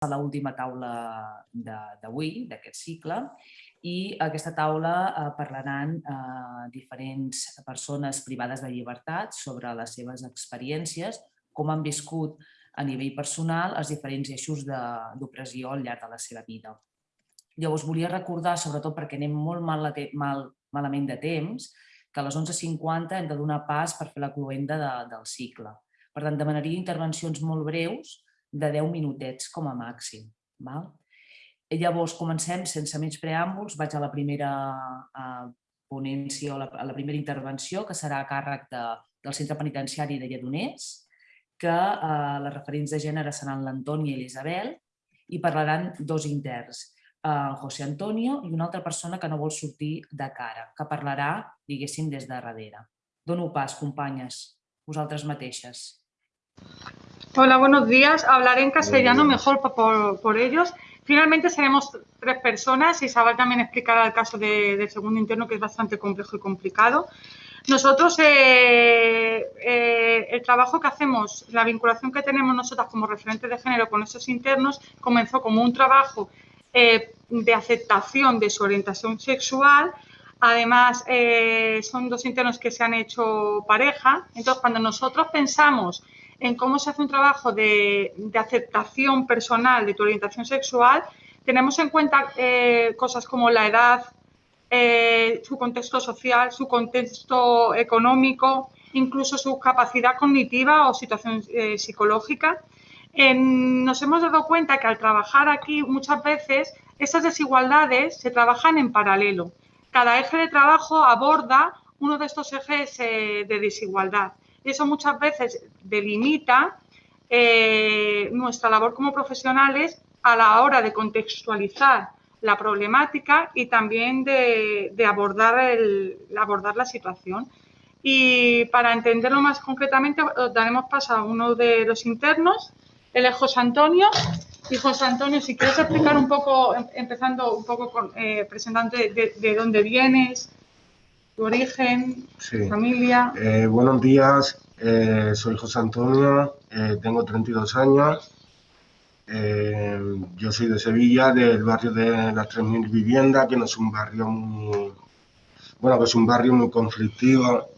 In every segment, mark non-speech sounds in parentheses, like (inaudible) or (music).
a l'última taula d'avui, d'aquest cicle, i aquesta taula eh, parlaran eh, diferents persones privades de llibertat sobre les seves experiències, com han viscut a nivell personal els diferents eixos d'opressió al llarg de la seva vida. Llavors volia recordar, sobretot perquè anem molt mal, mal, malament de temps, que a les 11.50 hem de donar pas per fer la cluenda de, del cicle. Per tant, demanaria intervencions molt breus de 10 minutets com a màxim. Val? Llavors comencem sense menys preàmbuls, vaig a la primera ponència o a la primera intervenció que serà a càrrec de, del centre penitenciari de Lledoners, que eh, les referents de gènere seran l'Antoni i l'Isabel i parlaran dos interns, eh, José Antonio i una altra persona que no vol sortir de cara, que parlarà, diguéssim, des de darrere. Dono pas, companyes, vosaltres mateixes. Hola, buenos días. Hablaré en castellano mejor por, ellos. Finalmente seremos tres personas. Isabel también explicará el caso del segundo interno, que es bastante complejo y complicado. Nosotros, eh, eh, el trabajo que hacemos, la vinculación que tenemos nosotras como referentes de género con esos internos, comenzó como un trabajo eh, de aceptación de su orientación sexual. Además, son dos internos que se han hecho pareja. Entonces, cuando nosotros pensamos en cómo se hace un trabajo de, aceptación personal de tu orientación sexual, tenemos en cuenta eh, cosas como la edad, eh, su contexto social, su contexto económico, incluso su capacidad cognitiva o situación eh, psicológica. nos hemos dado cuenta que al trabajar aquí muchas veces esas desigualdades se trabajan en paralelo. Cada eje de trabajo aborda uno de estos ejes de desigualdad eso muchas veces delimita eh, nuestra labor como profesionales a la hora de contextualizar la problemática y también de, abordar la situación. Y para entenderlo más concretamente, os daremos paso a uno de los internos, él es José Antonio. Y José Antonio, si quieres explicar un poco, em, empezando un poco con, eh, presentante de, dónde vienes, origen, familia. Eh, buenos días, eh, soy José Antonio, eh, tengo 32 años. yo soy de Sevilla, del barrio de las 3.000 viviendas, que no es un barrio muy... Bueno, que es un barrio muy conflictivo,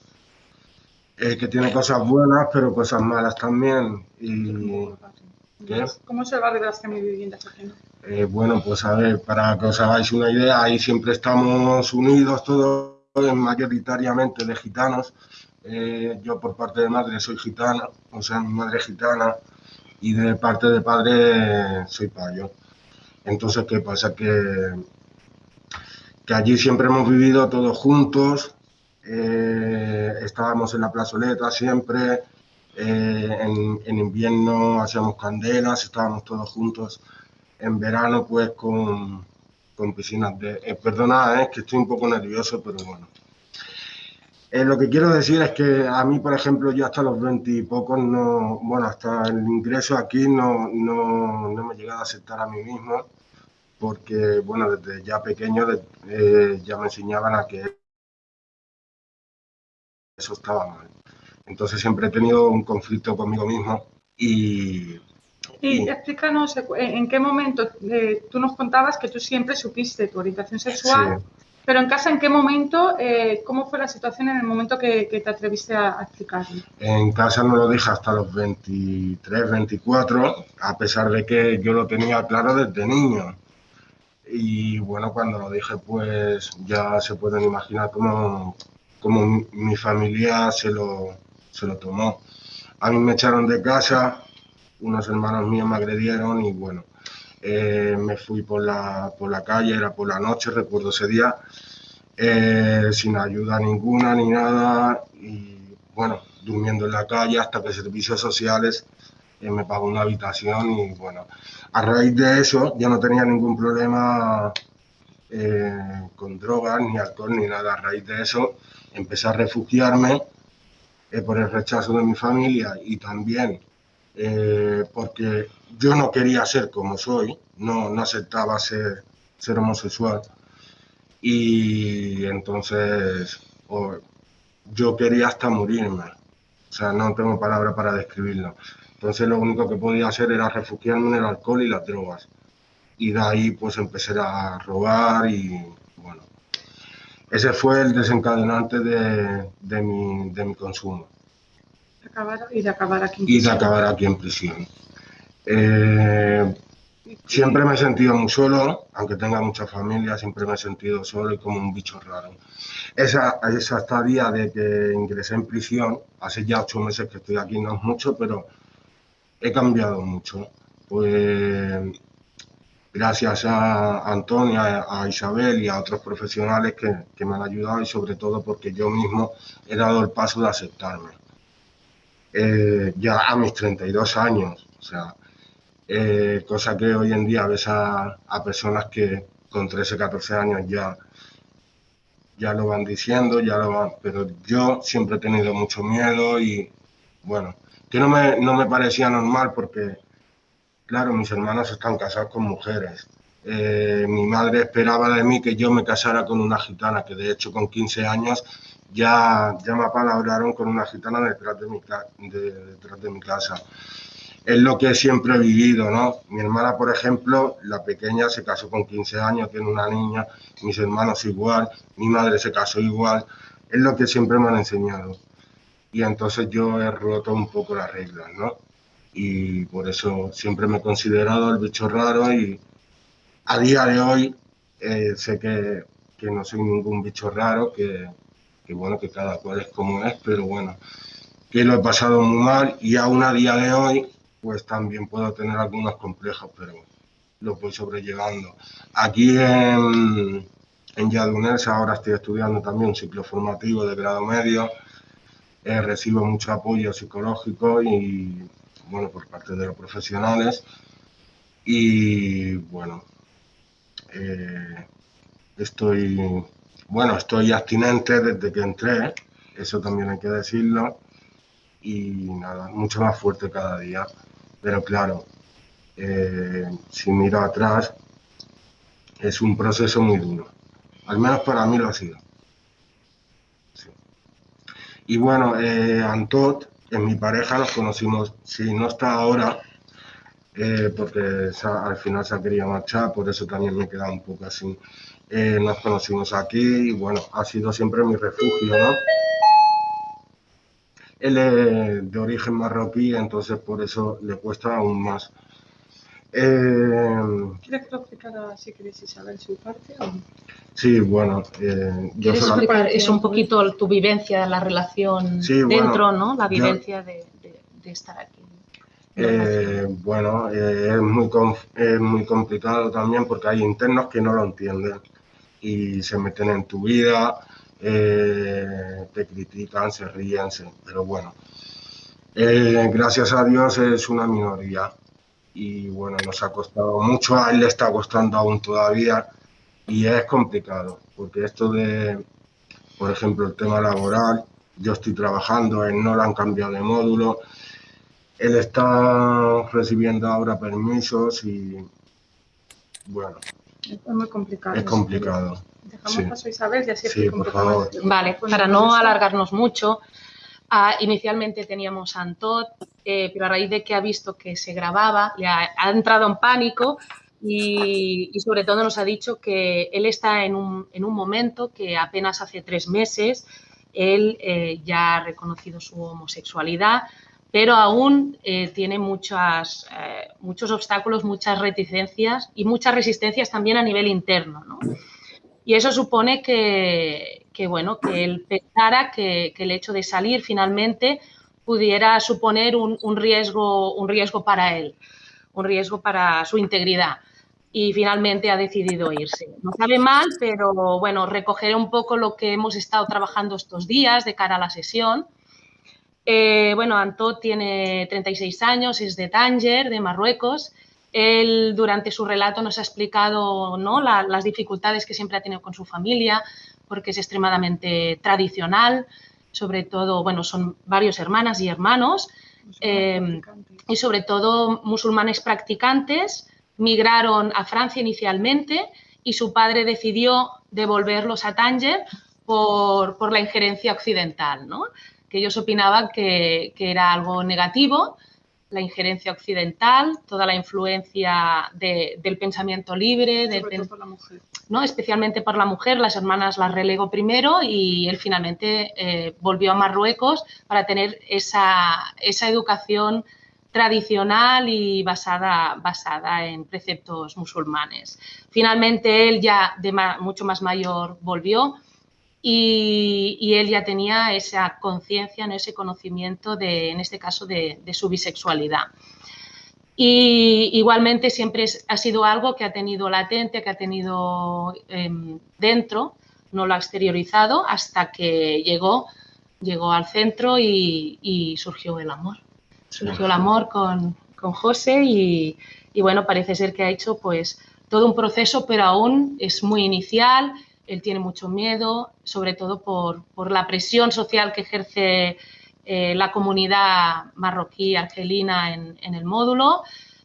que tiene cosas buenas, pero cosas malas también. Y, ¿Cómo es el barrio de las 3.000 viviendas? bueno, pues a ver, para que os hagáis una idea, ahí siempre estamos unidos todos mayoritariamente de gitanos. Eh, yo por parte de madre soy gitana, o sea, mi madre es gitana, y de parte de padre soy payo. Entonces, ¿qué pasa? Que, que allí siempre hemos vivido todos juntos, eh, estábamos en la plazoleta siempre, eh, en, invierno hacíamos candelas, estábamos todos juntos, en verano pues con, con piscinas de... Eh, perdona, es que estoy un poco nervioso, pero bueno. Eh, lo que quiero decir es que a mí, por ejemplo, yo hasta los 20 y pocos, no, bueno, hasta el ingreso aquí no, no, no me he llegado a aceptar a mí mismo, porque, bueno, desde ya pequeño eh, ya me enseñaban a que eso estaba mal. Entonces siempre he tenido un conflicto conmigo mismo y, y explícanos eh, en qué momento eh, tú nos contabas que tú siempre supiste tu orientación sexual, pero en casa, ¿en qué momento, eh, cómo fue la situación en el momento que, te atreviste a, explicarlo? En casa no lo dije hasta los 23, 24, a pesar de que yo lo tenía claro desde niño. Y bueno, cuando lo dije, pues ya se pueden imaginar cómo, cómo mi familia se lo, se lo tomó. A mí me echaron de casa, unos hermanos míos me agredieron y bueno, eh, me fui por la, por la calle, era por la noche, recuerdo ese día, eh, sin ayuda ninguna ni nada y bueno, durmiendo en la calle hasta que servicios sociales eh, me pagó una habitación y bueno, a raíz de eso ya no tenía ningún problema con drogas, ni alcohol, ni nada. A raíz de eso empecé a refugiarme por el rechazo de mi familia y también eh, porque yo no quería ser como soy, no, aceptaba ser, ser homosexual. Y entonces yo quería hasta morirme, o sea, no tengo palabra para describirlo. Entonces lo único que podía hacer era refugiarme en el alcohol y las drogas. Y de ahí pues empecé a robar y bueno, ese fue el desencadenante de, de, mi, de mi, consumo. Y de acabar aquí en prisión. Y de acabar aquí en prisión. Eh, siempre me he sentido muy solo, aunque tenga mucha familia, siempre me he sentido solo y como un bicho raro. Esa, esa estadía de que ingresé en prisión, hace ya ocho meses que estoy aquí, no es mucho, pero he cambiado mucho. Pues gracias a Antonia, a Isabel y a otros profesionales que, que, me han ayudado y sobre todo porque yo mismo he dado el paso de aceptarme. Eh, ya a mis 32 años, o sea, eh, cosa que hoy en día ves a, a, personas que con 13, 14 años ya, ya lo van diciendo, ya lo van, pero yo siempre he tenido mucho miedo y bueno, que no me, no me parecía normal porque, claro, mis hermanos están casados con mujeres. Eh, mi madre esperaba de mí que yo me casara con una gitana, que de hecho con 15 años ya, ya me apalabraron con una gitana detrás de mi, de, detrás de mi casa. Es lo que siempre he vivido, ¿no? Mi hermana, por ejemplo, la pequeña se casó con 15 años, tiene una niña, mis hermanos igual, mi madre se casó igual. Es lo que siempre me han enseñado y entonces yo he roto un poco las reglas, ¿no? Y por eso siempre me he considerado el bicho raro y a día de hoy eh, sé que, que, no soy ningún bicho raro, que, que, bueno, que cada cual es como es, pero bueno, que lo he pasado muy mal y aún a día de hoy pues también puedo tener algunos complejos, pero lo voy sobrellevando. Aquí en, en ahora estoy estudiando también un ciclo formativo de grado medio eh, recibo mucho apoyo psicológico y, bueno, por parte de los profesionales. Y, bueno, eh, estoy, bueno, estoy abstinente desde que entré, eso también hay que decirlo, y nada, mucho más fuerte cada día. Pero claro, eh, si miro atrás, es un proceso muy duro. Al menos para mí lo ha sido. Y bueno, eh, Antot, en mi pareja, nos conocimos, si no está ahora, eh, porque al final se ha querido marchar, por eso también me he quedado un poco así. Eh, nos conocimos aquí y bueno, ha sido siempre mi refugio, ¿no? Él es de origen marroquí, entonces por eso le cuesta aún más. Eh, ¿Quieres que lo explicara si queréis Isabel su parte? O? Sí, bueno. Eh, ¿Quieres yo explicar eso un poquito tu vivencia, la relación sí, dentro, bueno, ¿no? La vivencia yo, de, de, de, estar aquí. Eh, bueno, eh, es, muy es muy complicado también porque hay internos que no lo entienden y se meten en tu vida, eh, te critican, se ríen, pero bueno. Eh, gracias a Dios es una minoría y bueno, nos ha costado mucho, a él le está costando aún todavía y es complicado, porque esto de, por ejemplo, el tema laboral, yo estoy trabajando, él no le han cambiado de módulo, él está recibiendo ahora permisos y bueno. Es muy complicado. Es complicado. Dejamos sí. paso a Isabel y así sí, por favor. Vale, para no alargarnos mucho, Uh, inicialmente teníamos a Antot, eh, pero a raíz de que ha visto que se grababa, le ha, ha entrado en pánico y, y, sobre todo nos ha dicho que él está en un, en un momento que apenas hace tres meses él eh, ya ha reconocido su homosexualidad, pero aún eh, tiene muchas, eh, muchos obstáculos, muchas reticencias y muchas resistencias también a nivel interno. ¿no? Y eso supone que, que, bueno, que él pensara que, que, el hecho de salir finalmente pudiera suponer un, un, riesgo, un riesgo para él, un riesgo para su integridad. Y finalmente ha decidido irse. No sabe mal, pero bueno, recogeré un poco lo que hemos estado trabajando estos días de cara a la sesión. Eh, bueno, Antó tiene 36 años, es de Tánger, de Marruecos. Él durante su relato nos ha explicado ¿no? La, las dificultades que siempre ha tenido con su familia, porque es extremadamente tradicional, sobre todo, bueno, son varios hermanas y hermanos, eh, y sobre todo musulmanes practicantes, migraron a Francia inicialmente y su padre decidió devolverlos a Tánger por, por la injerencia occidental, ¿no? Que ellos opinaban que, que era algo negativo, la injerencia occidental, toda la influencia del pensamiento libre, por la mujer. ¿no? especialmente por la mujer, las hermanas las relegó primero y él finalmente eh, volvió a Marruecos para tener esa, esa educación tradicional y basada, basada en preceptos musulmanes. Finalmente él ya de mucho más mayor volvió y, él ya tenía esa conciencia, ese conocimiento de, en este caso, de, su bisexualidad. Y igualmente siempre ha sido algo que ha tenido latente, que ha tenido em, dentro, no lo ha exteriorizado hasta que llegó, llegó al centro y surgió el amor surgió el amor con, con José y, y, bueno, parece ser que ha hecho pues todo un proceso, pero aún es muy inicial, él tiene mucho miedo, sobre todo por, por la presión social que ejerce eh, la comunidad marroquí argelina en, en el módulo,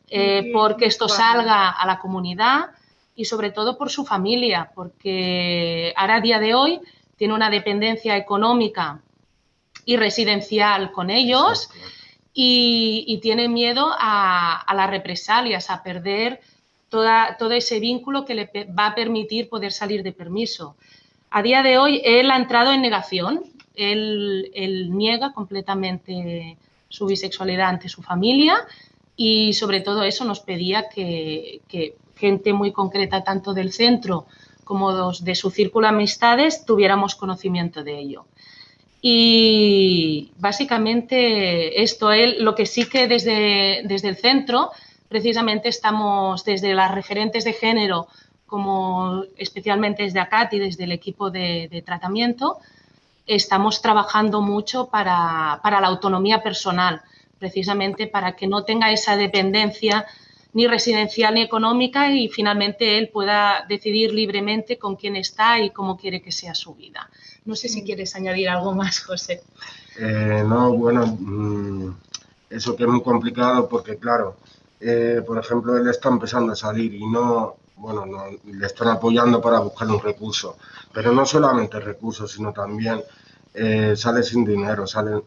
eh, porque esto salga a la comunidad y sobre todo por su familia, porque ahora a día de hoy tiene una dependencia económica y residencial con ellos y, tiene miedo a, las represalias, a perder toda, todo ese vínculo que le va a permitir poder salir de permiso. A día de hoy él ha entrado en negación, él, niega completamente su bisexualidad ante su familia y sobre todo eso nos pedía que, que gente muy concreta tanto del centro como de su círculo de amistades tuviéramos conocimiento de ello. Y básicamente esto es lo que sí que desde, desde el centro, precisamente estamos desde las referentes de género, como especialmente desde ACAT y desde el equipo de, tratamiento, estamos trabajando mucho para, para, la autonomía personal, precisamente para que no tenga esa dependencia ni residencial ni económica y finalmente él pueda decidir libremente con quién está y cómo quiere que sea su vida. No sé si quieres añadir algo más, José. Eh, no, bueno, mm, eso que es muy complicado porque, claro, eh, por ejemplo, él está empezando a salir y no, bueno, le están apoyando para buscar un recurso, pero no solamente recursos, sino también eh, sale sin dinero, sale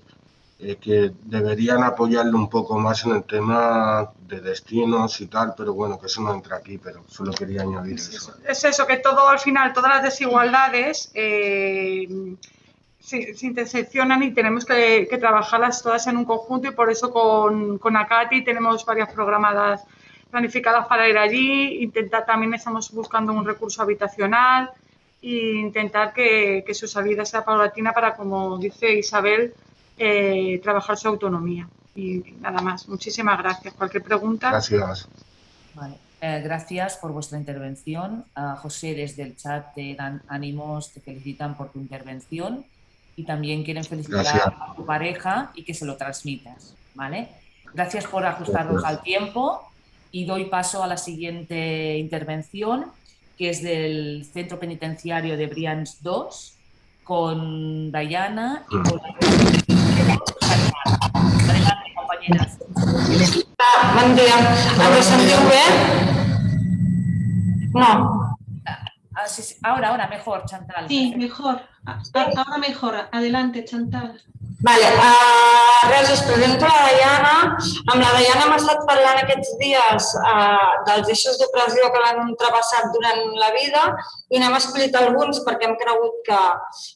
eh, que deberían apoyarle un poco más en el tema de destinos y tal, pero bueno, que eso no entra aquí, pero solo quería añadir eso. Es eso, que todo al final, todas las desigualdades eh, se, interseccionan y tenemos que, trabajarlas todas en un conjunto y por eso con, con Acati tenemos varias programadas planificadas para ir allí, intentar también estamos buscando un recurso habitacional e intentar que, que su salida sea paulatina para, como dice Isabel, eh, trabajar su autonomía. Y nada más. Muchísimas gracias. Cualquier pregunta. Gracias. Eh, gracias por vuestra intervención. José, desde el chat te dan ánimos, te felicitan por tu intervención y también quieren felicitar a tu pareja y que se lo transmitas. ¿vale? Gracias por ajustarnos al tiempo y doy paso a la siguiente intervención, que es del Centro Penitenciario de Brians 2, con Dayana y con Adelante, compañeras. Buen día. No. Ah, sí, sí. Ahora, ahora, mejor, Chantal. Sí, mejor. Ahora mejor. Adelante, Chantal. Vale, uh, res, us presento la Diana. Amb la Diana hem estat parlant aquests dies uh, dels eixos d'opressió que l'han travessat durant la vida i n'hem escollit alguns perquè hem cregut que,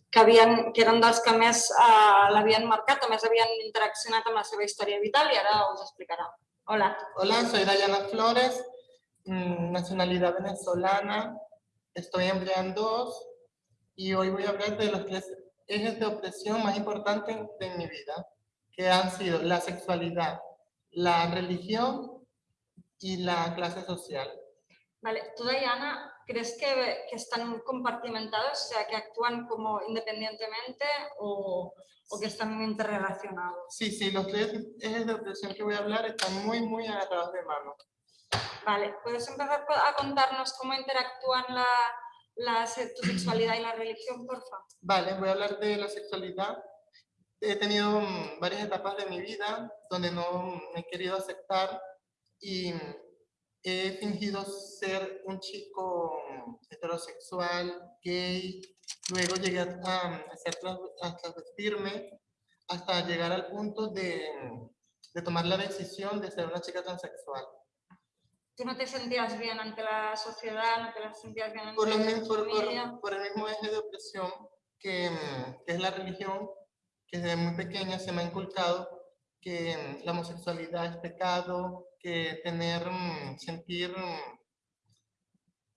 que, havien, que eren dels que més uh, l'havien marcat, o més havien interaccionat amb la seva història vital i ara us explicarà. Hola. Hola, soy Diana Flores, mm, nacionalidad venezolana, estoy en Brian 2 y hoy voy a hablar de los tres ejes de opresión más importantes de mi vida, que han sido la sexualidad, la religión y la clase social. Vale, ¿tú, Diana, crees que, que están compartimentados, o sea, que actúan como independientemente o, o, que están interrelacionados? Sí, sí, los tres ejes de opresión que voy a hablar están muy, muy agarrados de mano. Vale, ¿puedes empezar a contarnos cómo interactúan la, la, sexualidad y la religión, por favor? Vale, voy a hablar de la sexualidad. He tenido mm, varias etapas de mi vida donde no me he querido aceptar y he fingido ser un chico heterosexual, gay, luego llegué a, a, hacer, a transvestirme hasta llegar al punto de, de tomar la decisión de ser una chica transexual. ¿Tú no te sentías bien ante la sociedad? ¿No te sentías bien ante por, la por, familia? Por, el mismo eje de opresión que, que, es la religión, que desde muy pequeña se me ha inculcado que la homosexualidad es pecado, que tener, mm, sentir, mm,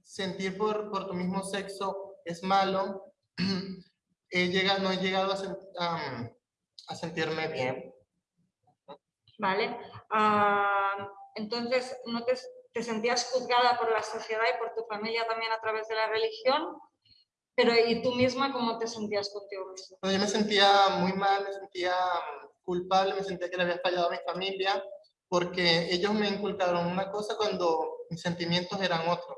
sentir por, por tu mismo sexo es malo. (clears throat) He llegado, no he llegado a, a, sentirme bien. Vale. Uh, entonces, ¿no te, te sentías juzgada por la sociedad y por tu familia también a través de la religión? Pero ¿y tú misma cómo te sentías contigo misma? yo me sentía muy mal, me sentía mm, culpable, me sentía que le había fallado a mi familia, porque ellos me inculcaron una cosa cuando mis sentimientos eran otros.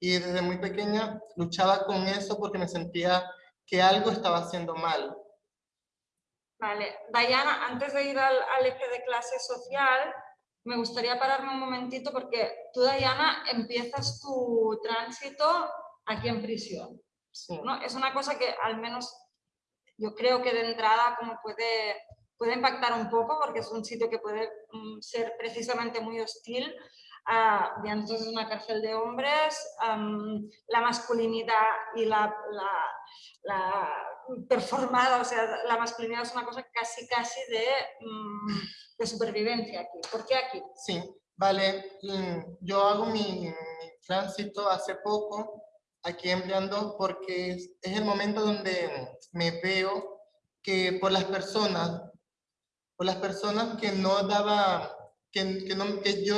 Y desde muy pequeña luchaba con eso porque me sentía que algo estaba haciendo mal. Vale. Diana, antes de ir al, al eje de clase social, me gustaría pararme un momentito porque tú, Diana, empiezas tu tránsito aquí en prisión. ¿no? Es una cosa que al menos yo creo que de entrada como puede, puede impactar un poco porque es un sitio que puede mm, ser precisamente muy hostil. Uh, entonces es una cárcel de hombres, la masculinidad y la, la, performada, o sea, la masculinidad es una cosa casi, casi de, mm, de supervivencia aquí. ¿Por qué aquí? Sí, vale. Mm, yo hago mi, mi tránsito hace poco aquí empleando porque es, el momento donde me veo que por las personas, por las personas que no daba, que, que, no, que yo,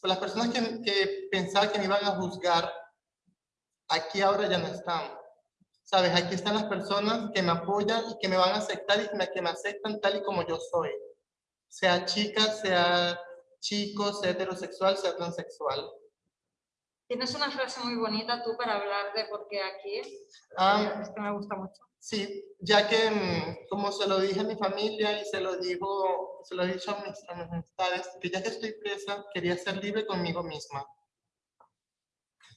por las personas que, que pensaba que me iban a juzgar, aquí ahora ya no están. Sabes, aquí están las personas que me apoyan y que me van a aceptar y que me aceptan tal y como yo soy. Sea chica, sea chico, sea heterosexual, sea transexual. Tienes una frase muy bonita tú para hablar de por qué aquí. Ah, es que me gusta mucho. Sí, ya que mm, como se lo dije a mi familia y se lo digo, se lo he dicho a mis, amistades, que ya que estoy presa, quería ser libre conmigo misma.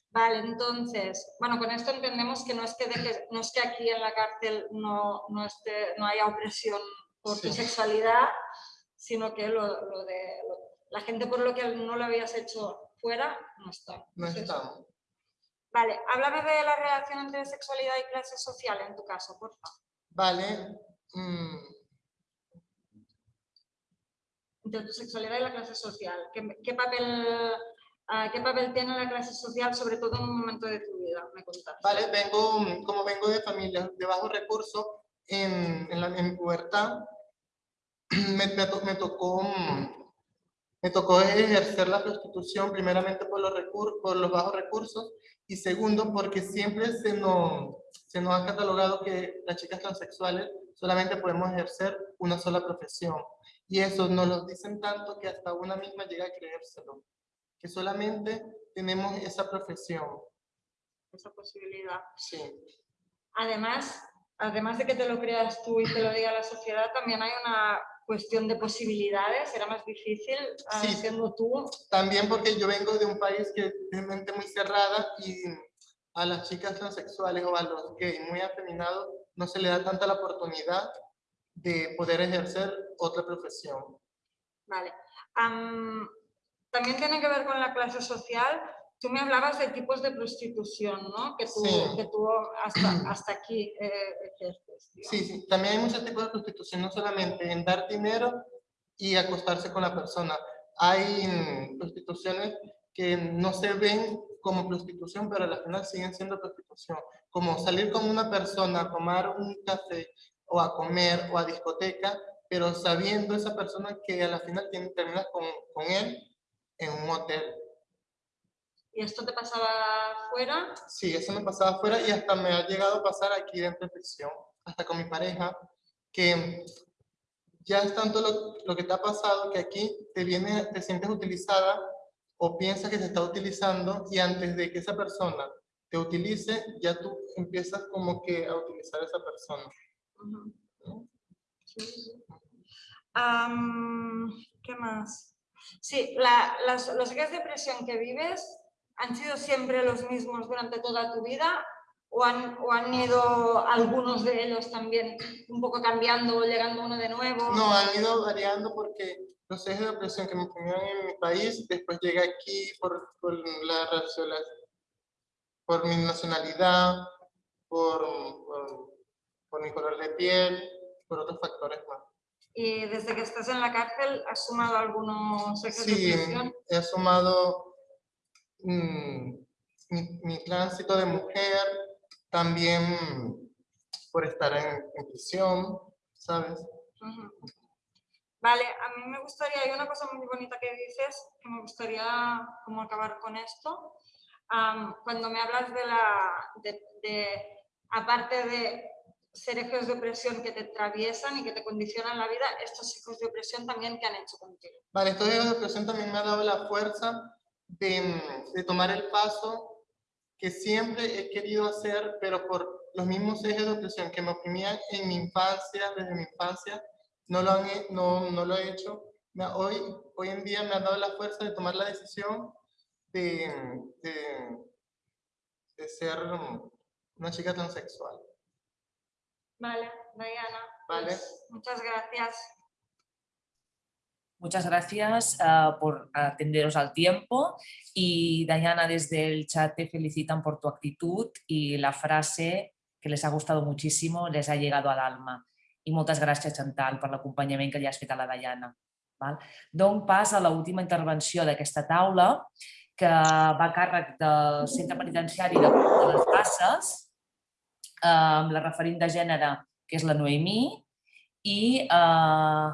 Vale, entonces, bueno, con esto entendemos que no es que, no es que aquí en la cárcel no, no, esté, no haya opresión por tu sexualidad, sino que lo, lo de la gente por lo que no lo habías hecho fuera no está. No está. Vale, háblame de la relación entre sexualidad y clase social en tu caso, por favor. Vale. Mm. Entre tu sexualidad y la clase social. ¿Qué, papel, ah, ¿Qué papel tiene la clase social, sobre todo en un momento de tu vida? Me contas. Vale, vengo, como vengo de familia de bajos recursos, en, en, la, en pubertad (clears throat) me, me, me tocó me tocó ejercer la prostitución primeramente por los, por los bajos recursos y segundo porque siempre se nos, se nos ha catalogado que las chicas transexuales solamente podemos ejercer una sola profesión. Y eso nos lo dicen tanto que hasta una misma llega a creérselo. Que solamente tenemos esa profesión. Esa posibilidad. Sí. Además, además de que te lo creas tú y te lo diga la sociedad, también hay una cuestión de posibilidades, era más difícil ah, siendo tú. También porque yo vengo de un país que es mente muy cerrada y a las chicas transexuales o a los gays muy afeminados no se le da tanta la oportunidad de poder ejercer otra profesión. Vale. también tiene que ver con la clase social. Tú me hablabas de tipos de prostitución, ¿no? Que tú, que tú hasta, hasta aquí eh, ejerces. Sí, sí. También hay muchos tipos de prostitución, no solamente en dar dinero y acostarse con la persona. Hay prostituciones que no se ven como prostitución, pero al final siguen siendo prostitución. Como salir con una persona a tomar un café o a comer o a discoteca, pero sabiendo esa persona que a la final termina con, con él en un hotel ¿Y esto te pasaba fuera? Sí, eso me pasaba fuera y hasta me ha llegado a pasar aquí dentro de prisión, hasta con mi pareja, que ya es tanto lo, lo, que te ha pasado que aquí te, viene, te sientes utilizada o piensas que se está utilizando y antes de que esa persona te utilice, ya tú empiezas como que a utilizar a esa persona. ¿Qué más? Sí, la, las, los días de presión que vives ¿Han sido siempre los mismos durante toda tu vida o han, o han ido algunos de ellos también un poco cambiando o llegando uno de nuevo? No, han ido variando porque los ejes de opresión que me oprimían en mi país, después llegué aquí por, por la por mi nacionalidad, por, por, por mi color de piel, por otros factores más. ¿Y desde que estás en la cárcel has sumado algunos ejes sí, de opresión? he sumado mmm, mi, mi, tránsito de mujer, también por estar en, en prisión, ¿sabes? Uh -huh. Vale, a mí me gustaría, hay una cosa muy bonita que dices, que me gustaría como acabar con esto. Um, cuando me hablas de la, de, de, aparte de ser ejes de opresión que te atraviesan y que te condicionan la vida, estos ejes de opresión también que han hecho contigo. Vale, estos ejes de opresión también me ha dado la fuerza de, de tomar el paso que siempre he querido hacer, pero por los mismos ejes de opresión que me oprimían en mi infancia, desde mi infancia, no lo, han, no, no lo he hecho. Hoy, hoy en día me ha dado la fuerza de tomar la decisión de, de, de ser una chica transexual. Vale, Diana. Vale. Pues, muchas gracias. Muchas gracias uh, por atenderos al tiempo y Diana desde el chat te felicitan por tu actitud y la frase que les ha gustado muchísimo les ha llegado al alma. I moltes gràcies, Chantal, per l'acompanyament que li has fet a la Diana. Val? Dono pas a l'última intervenció d'aquesta taula, que va a càrrec del Centre Penitenciari de, de les Basses, amb la referent de gènere, que és la Noemí, i eh,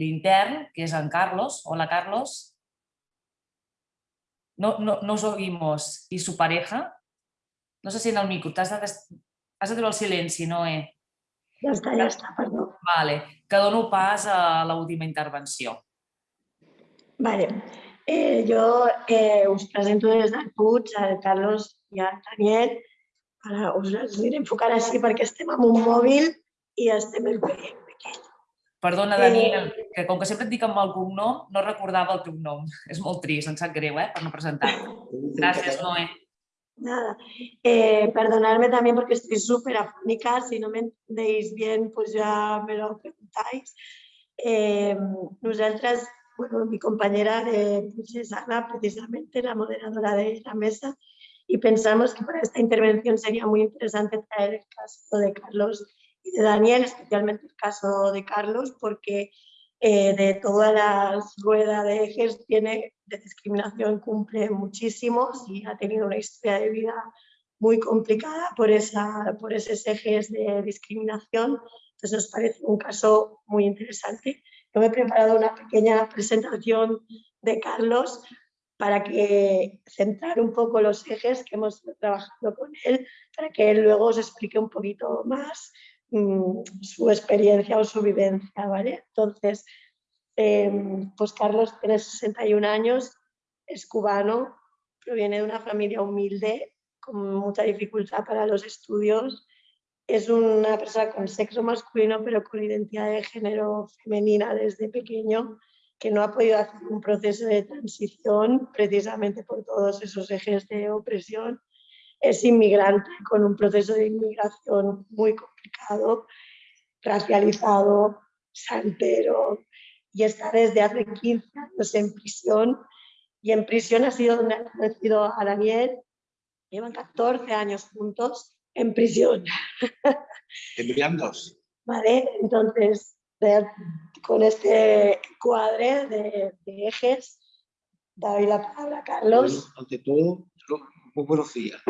l'intern, que és en Carlos. Hola, Carlos. No, no, no os oímos. I su pareja. No sé si en el micro. Has de, has de treure el silenci, Noé. Ja està, ja està, perdó. Vale, que dono pas a l'última intervenció. Vale. Eh, jo eh, us presento des del Puig, el Carlos i el Daniel. Ara us els enfocant així perquè estem amb un mòbil i estem en pequeñ. Perdona, Daniel, eh... que com que sempre et dic amb el cognom, no recordava el teu nom. (laughs) És molt trist, em sap greu, eh, per no presentar-te. (laughs) Gràcies, Noé. Nada. Eh, perdonadme también porque estoy súper afónica. Si no me entendéis bien, pues ya me lo preguntáis. Eh, nosotras, bueno, mi compañera de pues es Ana, precisamente la moderadora de la mesa, y pensamos que para esta intervención sería muy interesante traer el caso de Carlos y de Daniel, especialmente el caso de Carlos, porque eh, de toda la rueda de ejes tiene de discriminación cumple muchísimos y ha tenido una historia de vida muy complicada por, esa, por esos ejes de discriminación. Entonces nos parece un caso muy interesante. Yo me he preparado una pequeña presentación de Carlos para que centrar un poco los ejes que hemos trabajado con él, para que él luego os explique un poquito más mmm, su experiencia o su vivencia, ¿vale? Entonces, eh, pues Carlos tiene 61 años, es cubano, proviene de una familia humilde, con mucha dificultad para los estudios. Es una persona con sexo masculino, pero con identidad de género femenina desde pequeño, que no ha podido hacer un proceso de transición precisamente por todos esos ejes de opresión. Es inmigrante con un proceso de inmigración muy complicado, racializado, santero, y está desde hace 15 años en prisión. Y en prisión ha sido donde ha conocido a Daniel. Llevan 14 años juntos en prisión. Tendrían dos. Vale, entonces con este cuadre de, de ejes, doy la palabra a Carlos. Bueno, ante todo, muy buenos días.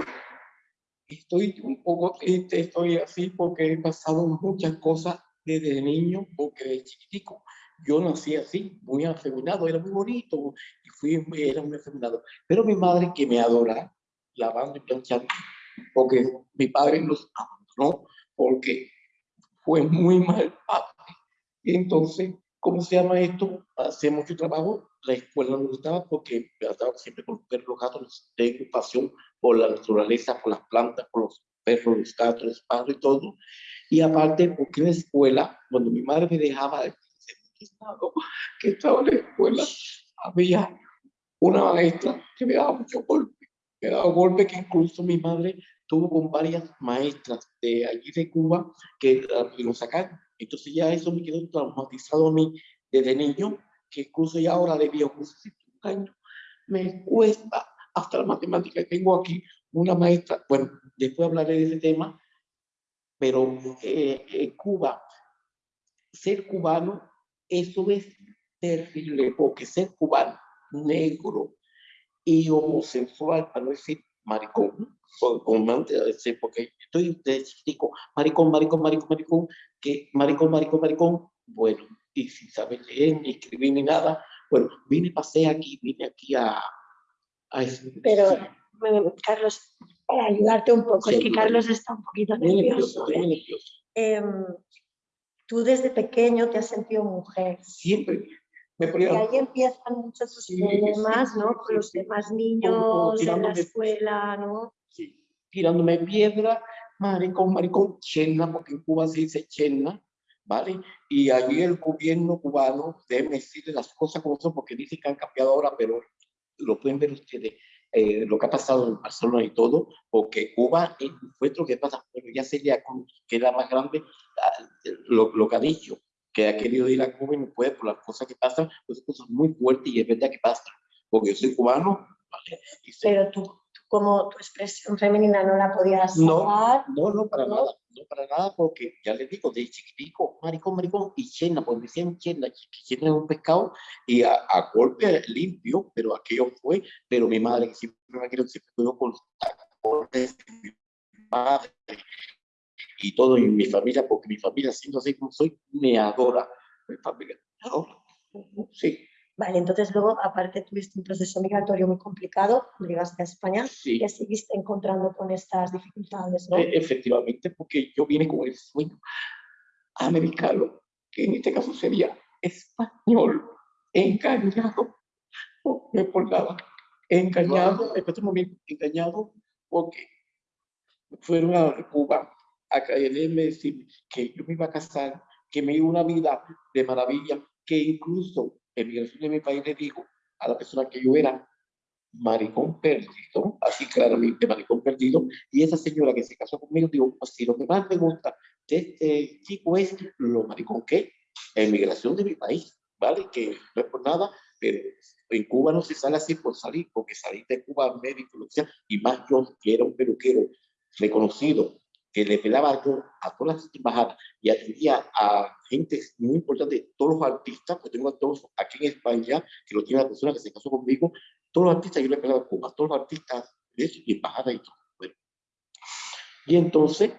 Estoy un poco triste, estoy así porque he pasado muchas cosas desde niño, porque de chiquitico yo nací así, muy afeminado, era muy bonito y fui, era muy afeminado. Pero mi madre, que me adora, lavando y planchando, porque mi padre nos abandonó, porque fue muy mal padre. Entonces, ¿cómo se llama esto? Hace mucho trabajo, la escuela me gustaba porque trataba siempre con los perros, los gatos, tengo pasión por la naturaleza, por las plantas, por los perros, los gatos, los pájaros y todo. Y aparte, porque en la escuela, cuando mi madre me dejaba que estaba en la escuela, había una maestra que me daba mucho golpe, me daba golpe que incluso mi madre tuvo con varias maestras de allí de Cuba que, que lo sacaron. Entonces ya eso me quedó traumatizado a mí desde niño, que incluso ya ahora de un año, me cuesta hasta la matemática. Tengo aquí una maestra, bueno, después hablaré de ese tema, pero eh, en Cuba, ser cubano, eso es terrible, porque ser cubano, negro y homosexual, para no decir maricón, porque estoy de chico, maricón, maricón, maricón, maricón, que maricón, maricón, maricón, bueno, y sin saber leer, ni escribir, ni nada, bueno, vine, pasé aquí, vine aquí a... a Pero, Carlos, para ayudarte un poco, es que Carlos está un poquito nervioso. nervioso. Eh, tú desde pequeño te has sentido mujer. Siempre. Me. Y ahí empiezan muchos sus problemas, ¿no? Con los demás niños en la escuela, ¿no? Sí, tirándome piedra, maricón, maricón, chena, porque en Cuba se dice chena, ¿vale? Y allí el gobierno cubano, debe decirle las cosas como son, porque dice que han cambiado ahora, pero lo pueden ver ustedes, eh, lo que ha pasado en Barcelona y todo, porque Cuba fue lo que pasa, pero ya sería que era más grande ah, lo, lo, que ha dicho, que ha querido ir a Cuba y no puede por las cosas que pasan, pues cosas muy fuertes y es verdad que pasa, porque yo soy cubano, ¿vale? Pero tú, como tu expresión femenina no la podías no, No, no, para nada, no para nada, porque ya les digo, de chiquitico, maricón, maricón, y chena, pues me decían chena, chena es un pescado, y a, a, golpe limpio, pero aquello fue, pero mi madre, que siempre me quedó, siempre cuidó con mi madre, y todo, y mi familia, porque mi familia, siendo así como soy, me adora, mi familia, me adora, sí. Vale, entonces luego, aparte, tuviste un proceso migratorio muy complicado, llegaste a España, sí. y seguiste encontrando con estas dificultades, ¿no? E efectivamente, porque yo vine con el sueño americano, que en este caso sería español, engañado, me por nada, engañado, en este momento, engañado, porque fueron a Cuba a caerme decir que yo me iba a casar, que me iba una vida de maravilla, que incluso en migración de mi país le digo a la persona que yo era maricón perdido, así claramente maricón perdido, y esa señora que se casó conmigo, digo, pues lo que más me gusta de este chico es lo maricón que en migración de mi país, ¿vale? Que no es por nada, pero en Cuba no se sale así por salir, porque salir de Cuba médico, lo que sea, y más yo que era un peluquero reconocido, que le pelaba yo a todas las embajadas y atendía a gente muy importante, todos los artistas, porque tengo a todos aquí en España, que lo tiene la persona que se casó conmigo, todos los artistas yo le pelaba a todos los artistas de eso, y embajada y todo. Bueno. Y entonces,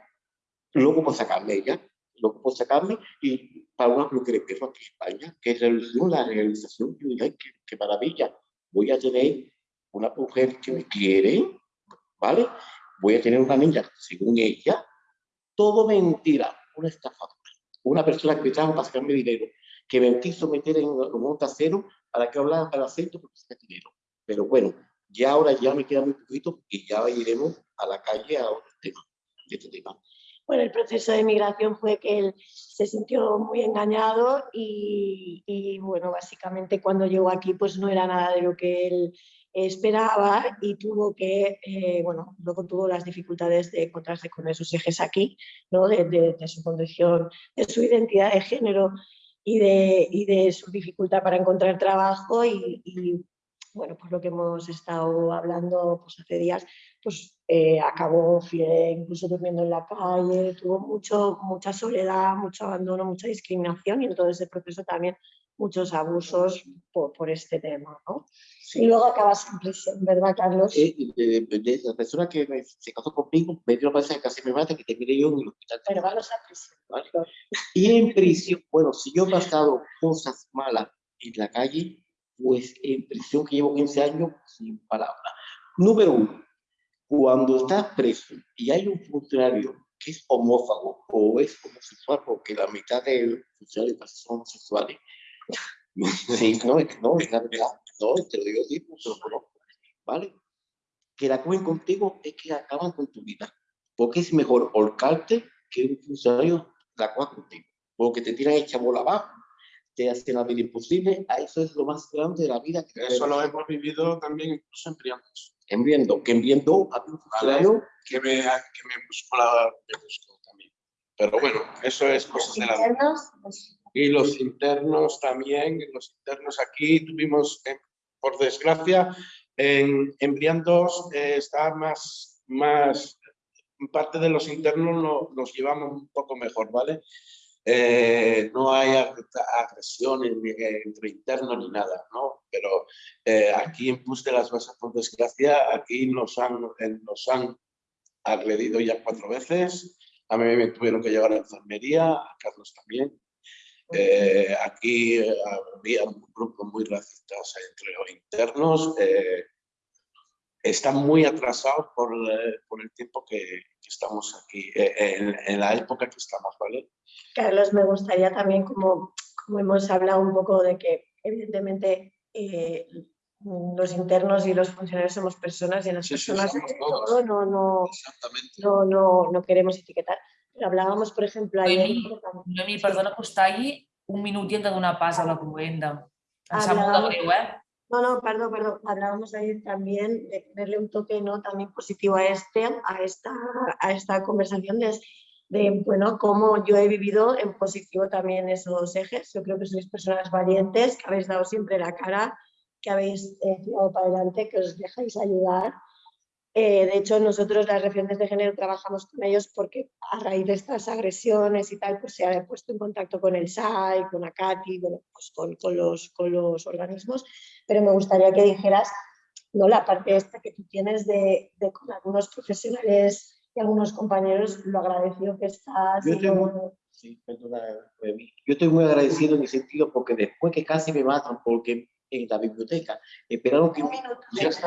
luego por sacarme ella, luego por sacarme, y para una lo que aquí en España, que es la realización, yo dije, ay, qué, qué maravilla, voy a tener una mujer que me quiere, ¿vale? voy a tener una niña, según ella, todo mentira, una estafadora, una persona que trajo para sacarme dinero, que me quiso meter en un cero para que hablara para acento porque saca dinero. Pero bueno, ya ahora ya me queda muy poquito y ya iremos a la calle a otro tema, de este tema. Bueno, el proceso de migración fue que él se sintió muy engañado y, bueno, básicamente cuando llegó aquí pues no era nada de lo que él esperaba y tuvo que, eh, bueno, luego tuvo las dificultades de encontrarse con esos ejes aquí, ¿no? de, de, su condición, de su identidad de género y de, y de su dificultad para encontrar trabajo y, y, bueno, pues lo que hemos estado hablando pues hace días, pues eh, acabó incluso durmiendo en la calle, tuvo mucho, mucha soledad, mucho abandono, mucha discriminación y en todo ese proceso también muchos abusos por, por este tema, ¿no? Y luego acabas en prisión, ¿verdad, Carlos? De, de la persona que me, se casó conmigo, me dio la que casi me mata, que terminé yo en el hospital. Pero vamos a prisión. ¿vale? Y en prisión, bueno, si yo he pasado cosas malas en la calle, pues en prisión que llevo 15 años, sin palabras. Número uno, cuando estás preso y hay un funcionario que es homófago o es homosexual, porque la mitad de los funcionarios son homosexuales, (laughs) no, no, es la verdad. No, te lo digo así, pues lo conozco. ¿Vale? Que la cogen contigo es que acaban con tu vida. Porque es mejor holcarte que un funcionario la coja contigo. Porque te tiran hecha bola abajo, te hacen la vida imposible. A eso es lo más grande de la vida. Que eso lo hemos vivido también incluso en Briandos. En Briendo, que en Briendo a un funcionario... Vale, que, me, que me buscó la... Me buscó también. Pero bueno, eso es cosas de la vida. Y los internos también, los internos aquí tuvimos, eh, por desgracia, en, en Brian 2 eh, está más, más, parte de los internos lo, los llevamos un poco mejor, ¿vale? Eh, no hay agresiones entre internos ni nada, ¿no? Pero eh, aquí en Pus de las Basas, por desgracia, aquí nos han, nos han agredido ya cuatro veces. A mí me tuvieron que llevar a la enfermería, a Carlos también. Eh, aquí eh, había un grupo muy racistas entre los internos. Eh, están muy atrasados por, por el tiempo que, estamos aquí, en, en, la época que estamos, ¿vale? Carlos, me gustaría también, como, como hemos hablado un poco de que evidentemente los internos y los funcionarios somos personas y en las personas todo, no, no, no, no, no queremos etiquetar hablábamos, por ejemplo, ayer... Noemi, perdona que està ahí un minut i hem de donar pas a la comenda. Em sap molt de greu, eh? No, no, perdón, perdón. Hablábamos ayer también de darle un toque ¿no? también positivo a, este, a, esta, a esta conversación de, de, bueno, cómo yo he vivido en positivo también esos ejes. Yo creo que sois personas valientes, que habéis dado siempre la cara, que habéis eh, tirado para adelante, que os dejáis ayudar eh, de hecho, nosotros las referentes de género trabajamos con ellos porque a raíz de estas agresiones y tal, pues se ha puesto en contacto con el SAI, con ACATI, bueno, pues con, con, los, con los organismos, pero me gustaría que dijeras ¿no? la parte esta que tú tienes de, de con algunos profesionales y algunos compañeros, lo agradecido que estás. Yo estoy, muy, sí, perdona, yo estoy muy agradecido en el sentido porque después que casi me matan porque en la biblioteca esperaron que, mi,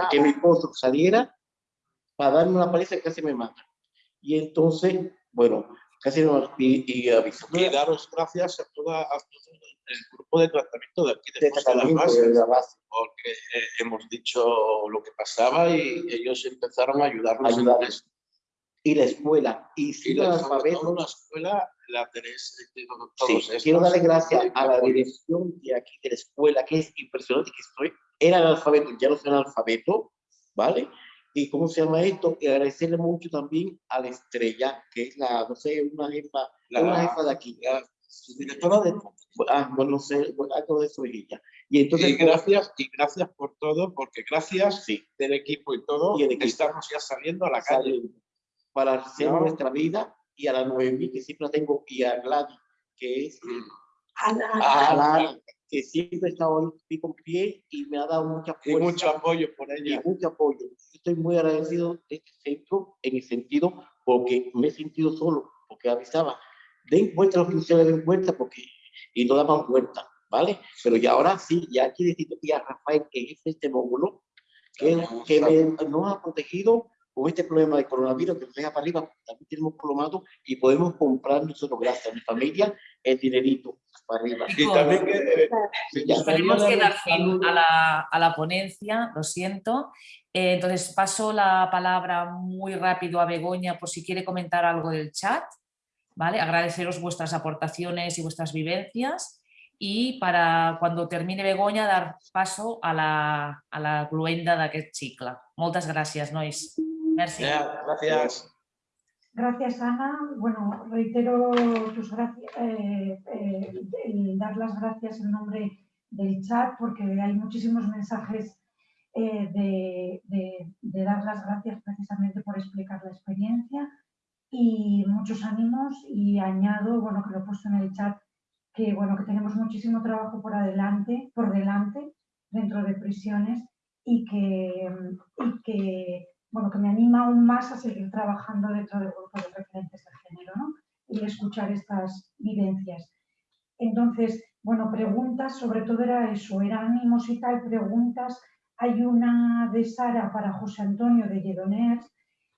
que mi esposo saliera para darme una paliza que casi me mata. Y entonces, bueno, casi no y, y aviso. Y daros gracias a, toda, a todo el grupo de tratamiento de aquí de, de, la base, porque eh, hemos dicho lo que pasaba y ellos empezaron a ayudarnos. Ayudarles. Y la escuela, y si la alfabeto. La escuela la tenéis todos sí, Quiero darle gracias a la dirección de aquí de la escuela, que es impresionante que estoy. Era el alfabeto, ya no soy el alfabeto, ¿vale? Y cómo se llama esto, y agradecerle mucho también a la estrella, que es la, no sé, una jefa, la, una jefa de aquí, la directora de, ah, bueno, no sé, bueno, algo de eso ella. Y entonces, y gracias, y gracias por todo, porque gracias sí. del equipo y todo, y equipo. estamos ya saliendo a la calle. Para hacer no. nuestra vida, y a la Noemí, que siempre la tengo, y a Gladys, que es... Ana. Ana que siempre ha estado en con pie y me ha dado mucha fuerza. Y mucho apoyo por ella. Y mucho apoyo estoy muy agradecido de este centro en el sentido porque me he sentido solo, porque avisaba, den cuenta los que ustedes den cuenta porque, y no daban cuenta, ¿vale? Pero ya ahora sí, ya aquí necesito que a Rafael, que es este módulo, que, que me, nos ha protegido con este problema de coronavirus que nos deja para arriba, también tenemos colomado y podemos comprar nosotros, gracias a mi familia, el dinerito para arriba. Y también que, eh, tenemos que dar fin a la, a la ponencia, lo siento, eh, entonces paso la palabra muy rápido a Begoña por si quiere comentar algo del chat. ¿vale? Agradeceros vuestras aportaciones y vuestras vivencias y para cuando termine Begoña dar paso a la, a la cluenda d'aquest cicle. Moltes gràcies, nois. Merci. Yeah, gracias. Gracias, Ana. Bueno, reitero tus gracias, eh, eh, dar las gracias en nombre del chat porque hay muchísimos mensajes eh, de, de, de, dar las gracias precisamente por explicar la experiencia y muchos ánimos y añado, bueno, que lo he puesto en el chat, que bueno, que tenemos muchísimo trabajo por adelante, por delante, dentro de prisiones y que, y que bueno, que me anima aún más a seguir trabajando dentro del grupo de referentes de género, ¿no? Y escuchar estas vivencias. Entonces, bueno, preguntas, sobre todo era eso, era ánimos y tal, preguntas hay una de Sara para José Antonio de Lledoners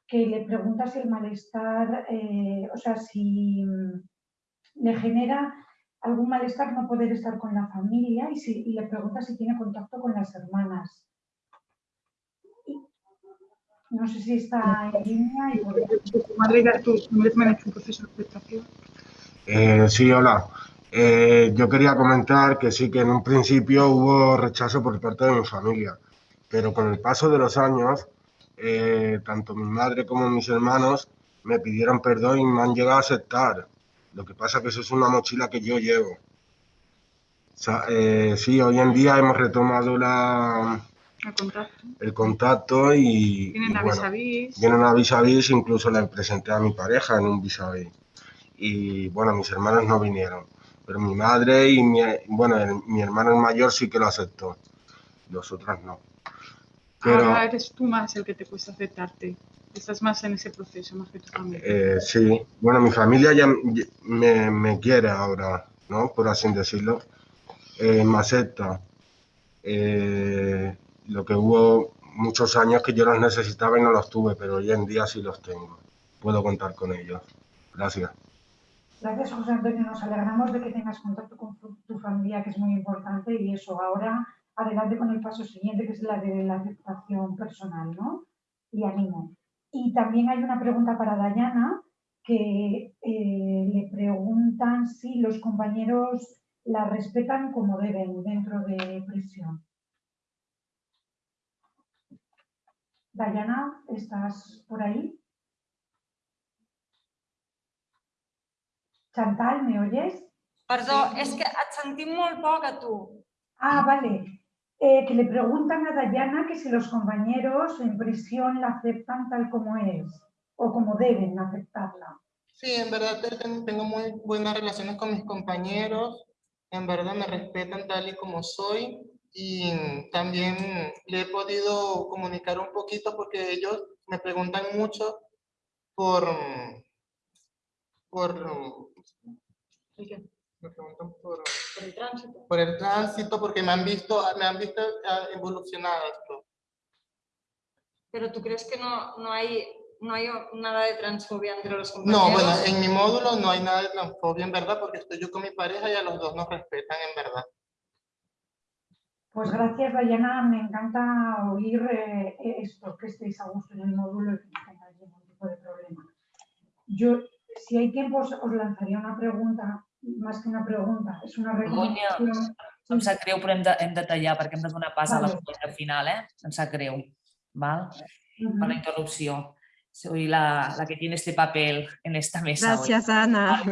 que le pregunta si el malestar, eh, o sea, si mm, le genera algún malestar no poder estar con la familia y, si, y le pregunta si tiene contacto con las hermanas. No sé si está en línea. Y ¿Tu madre me hecho un proceso de aceptación? Eh, sí, hola. Eh, yo quería comentar que sí, que en un principio hubo rechazo por parte de mi familia pero con el paso de los años, eh, tanto mi madre como mis hermanos me pidieron perdón y me han llegado a aceptar. Lo que pasa es que eso es una mochila que yo llevo. Eh, sí, hoy en día hemos retomado la, el contacto, el contacto y... Vienen a bueno, vis Vienen a vis a vis, incluso le presenté a mi pareja en un vis a vis. Y bueno, mis hermanos no vinieron, pero mi madre y mi, bueno, mi hermano mayor sí que lo aceptó, los otros no. Pero, Ahora eres tú más el que te cuesta aceptarte. Estás más en ese proceso, más que tu familia. Eh, sí, bueno, mi familia ya me, me quiere ahora, ¿no? Por así decirlo. Eh, me acepta. Eh, lo que hubo muchos años que yo los necesitaba y no los tuve, pero hoy en día sí los tengo. Puedo contar con ellos. Gracias. Gracias, José Antonio. Nos alegramos de que tengas contacto con tu familia, que es muy importante, y eso. Ahora, adelante con el paso siguiente, que es la de la aceptación personal, ¿no? Y ánimo. Y también hay una pregunta para Dayana, que eh, le preguntan si los compañeros la respetan como deben dentro de prisión. Dayana, ¿estás por ahí? Chantal, ¿me oyes? Perdón, es que et sentim molt poc a Ah, vale. Eh, que le preguntan a Dayana que si los compañeros en prisión la aceptan tal como es o como deben aceptarla. Sí, en verdad tengo muy buenas relaciones con mis compañeros, en verdad me respetan tal y como soy y también le he podido comunicar un poquito porque ellos me preguntan mucho por, por, me preguntan por, el tránsito. Por el tránsito, porque me han visto, me han visto ah, evolucionar esto. Pero tú crees que no, no hay no hay nada de transfobia entre los compañeros. No, bueno, en mi módulo no hay nada de transfobia en verdad, porque estoy yo con mi pareja y a los dos nos respetan en verdad. Pues gracias, Dayana. Me encanta oír eh, esto, que estéis a gusto en el módulo y que no tengáis ningún tipo de problema. Yo, si hay tiempo, os, lanzaría una pregunta, más que una pregunta, es una recomendación. em sap greu, però hem de, hem de tallar perquè hem de donar pas vale. a la final, eh? Em sap greu, val? Uh -huh. per la interrupció. Soy la, la que tiene este papel en esta mesa. Gracias, hoy. Ana.